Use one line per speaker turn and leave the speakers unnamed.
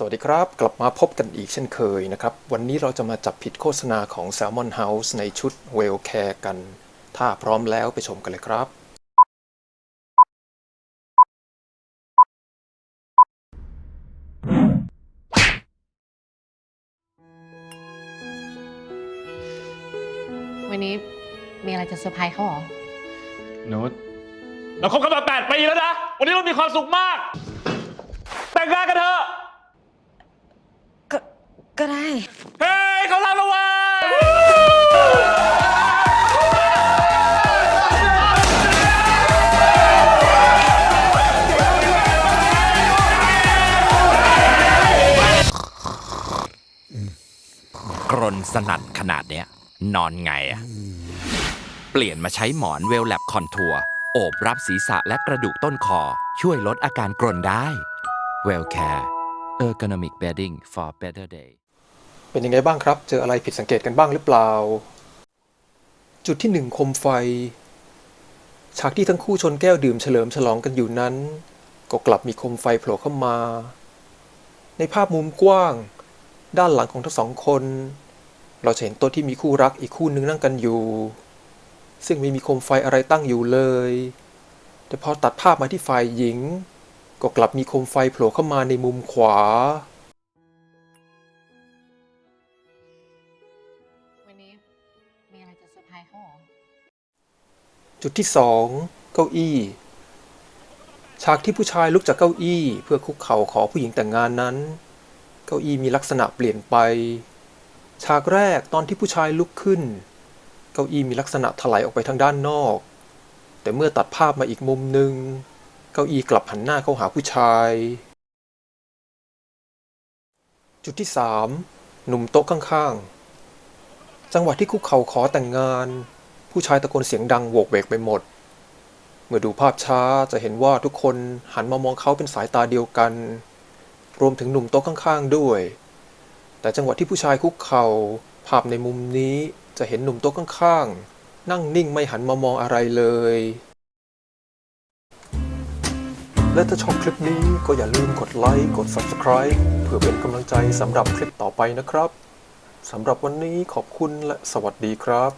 สวัสดีครับ กลับมาพบกันอีกเช่นเคยนะครับ วันนี้เราจะมาจับผิดโฆษณาของ Salmon House ในชุด Well Care กัน ถ้าพร้อมแล้วไปชมกันเลยครับ
วันนี้มีอะไรจะเซอร์ไพรส์เขาเหรอ
นุชเราคบกันมาแปดปีแล้วนะ วันนี้เรามีความสุขมาก แต่งงานกันเถอะ
ก็ ก็ได้
เฮ้ยเขารับแล้วว้ย
กรนสนั่นขนาดเนี้ย นอนไงอะเปลี่ยนมาใช้หมอนเวลแลบคอนทัวร์โอบรับศีรษะและกระดูกต้นคอ ช่วยลดอาการกรนได้ Well Care Ergonomic Bedding for Better Day
เป็นยังไงบ้างครับ เจออะไรผิดสังเกตกันบ้างหรือเปล่า จุดที่หนึ่งคมไฟ ฉากที่ทั้งคู่ชนแก้วดื่มเฉลิมฉลองกันอยู่นั้น ก็กลับมีคมไฟโผล่เข้ามา ในภาพมุมกว้าง ด้านหลังของทั้งสองคน เราจะเห็นโต๊ะที่มีคู่รักอีกคู่นึงนั่งกันอยู่ ซึ่งไม่มีโคมไฟอะไรตั้งอยู่เลย แต่พอตัดภาพมาที่ฝ่ายหญิง ก็กลับมีโคมไฟโผล่เข้ามาในมุมขวา
มีอะไรจะเซอร์ไพรส์เขาเหรอ
จุดที่สองเก้าอี้ ฉากที่ผู้ชายลุกจากเก้าอี้ เพื่อคุกเข่าขอผู้หญิงแต่งงานนั้น เก้าอี้มีลักษณะเปลี่ยนไป ฉากแรกตอนที่ผู้ชายลุกขึ้น เก้าอี้มีลักษณะถลายออกไปทางด้านนอก แต่เมื่อตัดภาพมาอีกมุมหนึ่งเก้าอี้กลับหันหน้าเข้าหาผู้ชาย จุดที่สามหนุ่มโต๊ะข้างๆ จังหวะที่คุกเข่าขอแต่งงาน ผู้ชายตะโกนเสียงดังโวกเวกไปหมด เมื่อดูภาพช้าจะเห็นว่าทุกคนหันมามองเขาเป็นสายตาเดียวกัน รวมถึงหนุ่มโต๊ะข้างๆด้วย แต่จังหวะที่ผู้ชายคุกเข่าภาพในมุมนี้จะเห็นหนุ่มโต๊ะข้างๆ นั่งนิ่งไม่หันมามองอะไรเลย และถ้าชอบคลิปนี้ก็อย่าลืมกดไลค์กด Subscribe เพื่อเป็นกำลังใจสำหรับคลิปต่อไปนะครับ สำหรับวันนี้ขอบคุณและสวัสดีครับ